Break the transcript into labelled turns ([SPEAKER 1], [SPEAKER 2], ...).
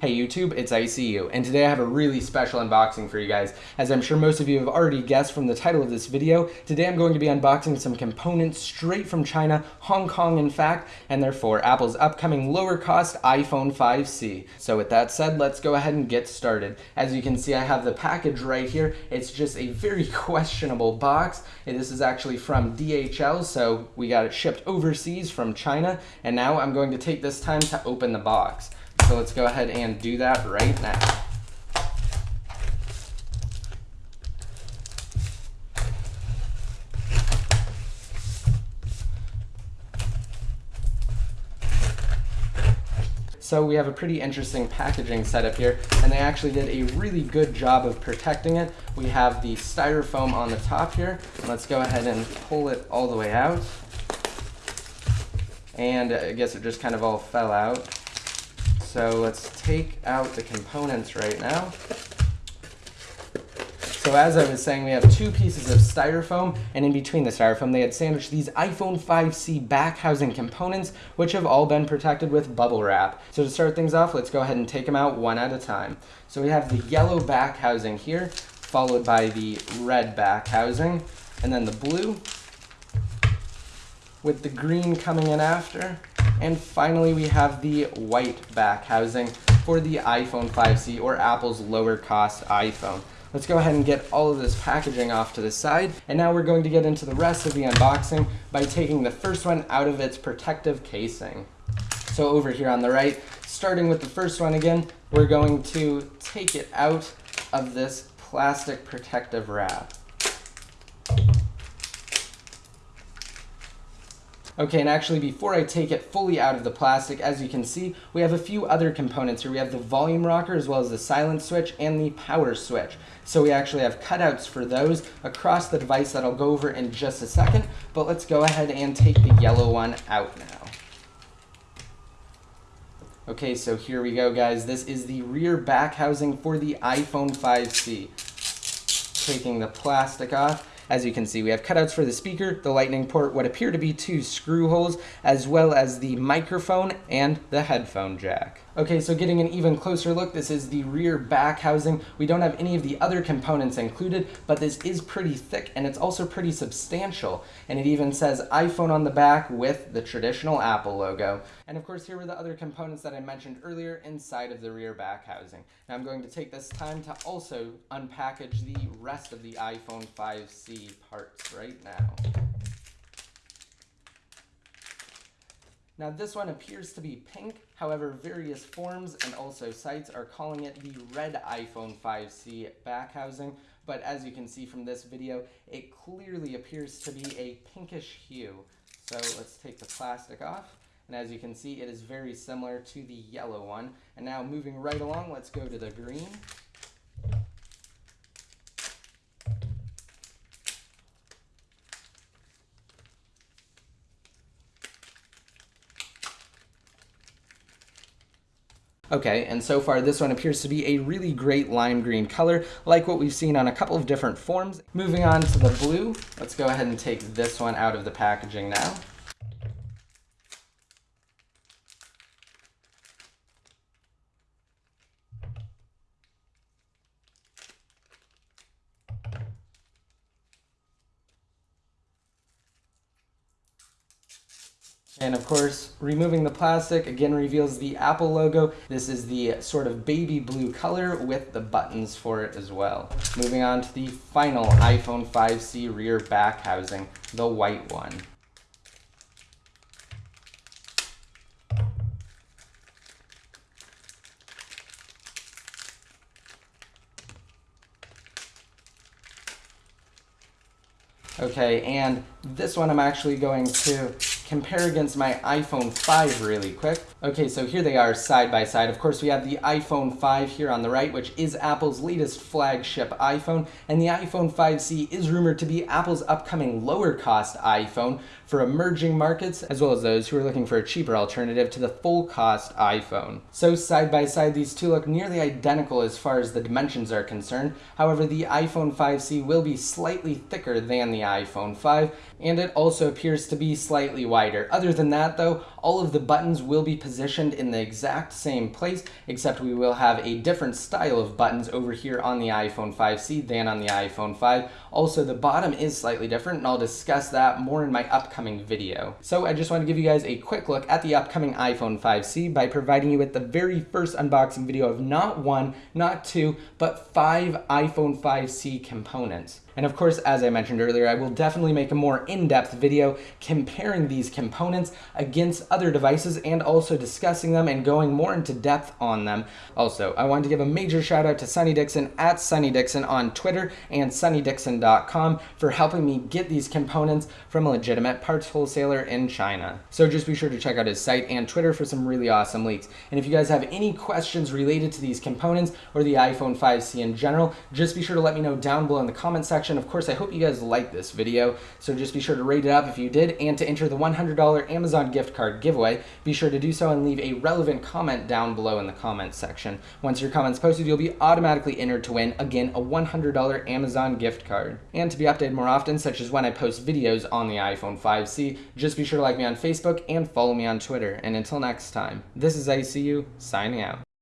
[SPEAKER 1] Hey YouTube, it's ICU, and today I have a really special unboxing for you guys. As I'm sure most of you have already guessed from the title of this video, today I'm going to be unboxing some components straight from China, Hong Kong in fact, and therefore Apple's upcoming lower cost iPhone 5C. So with that said, let's go ahead and get started. As you can see, I have the package right here. It's just a very questionable box, and this is actually from DHL, so we got it shipped overseas from China, and now I'm going to take this time to open the box. So let's go ahead and do that right now. So we have a pretty interesting packaging setup here, and they actually did a really good job of protecting it. We have the styrofoam on the top here. Let's go ahead and pull it all the way out. And I guess it just kind of all fell out. So let's take out the components right now. So as I was saying, we have two pieces of styrofoam, and in between the styrofoam, they had sandwiched these iPhone 5C back housing components, which have all been protected with bubble wrap. So to start things off, let's go ahead and take them out one at a time. So we have the yellow back housing here, followed by the red back housing, and then the blue, with the green coming in after, and finally, we have the white back housing for the iPhone 5C or Apple's lower cost iPhone. Let's go ahead and get all of this packaging off to the side. And now we're going to get into the rest of the unboxing by taking the first one out of its protective casing. So over here on the right, starting with the first one again, we're going to take it out of this plastic protective wrap. Okay, and actually before I take it fully out of the plastic, as you can see, we have a few other components here. We have the volume rocker as well as the silent switch and the power switch. So we actually have cutouts for those across the device that I'll go over in just a second, but let's go ahead and take the yellow one out now. Okay, so here we go, guys. This is the rear back housing for the iPhone 5C. Taking the plastic off. As you can see, we have cutouts for the speaker, the lightning port, what appear to be two screw holes, as well as the microphone and the headphone jack. Okay, so getting an even closer look, this is the rear back housing. We don't have any of the other components included, but this is pretty thick and it's also pretty substantial. And it even says iPhone on the back with the traditional Apple logo. And of course, here were the other components that I mentioned earlier inside of the rear back housing. Now I'm going to take this time to also unpackage the rest of the iPhone 5C parts right now. Now this one appears to be pink, however various forms and also sites are calling it the red iPhone 5C back housing, but as you can see from this video, it clearly appears to be a pinkish hue. So let's take the plastic off. And as you can see, it is very similar to the yellow one. And now moving right along, let's go to the green. Okay, and so far this one appears to be a really great lime green color, like what we've seen on a couple of different forms. Moving on to the blue, let's go ahead and take this one out of the packaging now. And of course, removing the plastic again reveals the Apple logo. This is the sort of baby blue color with the buttons for it as well. Moving on to the final iPhone 5C rear back housing, the white one. Okay, and this one I'm actually going to compare against my iPhone 5 really quick. Okay, so here they are side by side. Of course, we have the iPhone 5 here on the right, which is Apple's latest flagship iPhone, and the iPhone 5C is rumored to be Apple's upcoming lower cost iPhone for emerging markets, as well as those who are looking for a cheaper alternative to the full cost iPhone. So side by side, these two look nearly identical as far as the dimensions are concerned. However, the iPhone 5C will be slightly thicker than the iPhone 5, and it also appears to be slightly wider. Other than that though, all of the buttons will be positioned in the exact same place, except we will have a different style of buttons over here on the iPhone 5C than on the iPhone 5. Also, the bottom is slightly different, and I'll discuss that more in my upcoming video. So I just want to give you guys a quick look at the upcoming iPhone 5C by providing you with the very first unboxing video of not one, not two, but five iPhone 5C components. And of course, as I mentioned earlier, I will definitely make a more in-depth video comparing these components against other devices and also discussing them and going more into depth on them. Also, I wanted to give a major shout out to Sonny Dickson at Sonny Dickson on Twitter and sonnydickson.com for helping me get these components from a legitimate parts wholesaler in China. So just be sure to check out his site and Twitter for some really awesome leaks. And if you guys have any questions related to these components or the iPhone 5C in general, just be sure to let me know down below in the comment section. Of course, I hope you guys liked this video, so just be sure to rate it up if you did, and to enter the $100 Amazon gift card giveaway, be sure to do so and leave a relevant comment down below in the comments section. Once your comment's posted, you'll be automatically entered to win, again, a $100 Amazon gift card. And to be updated more often, such as when I post videos on the iPhone 5C, just be sure to like me on Facebook and follow me on Twitter. And until next time, this is ICU, signing out.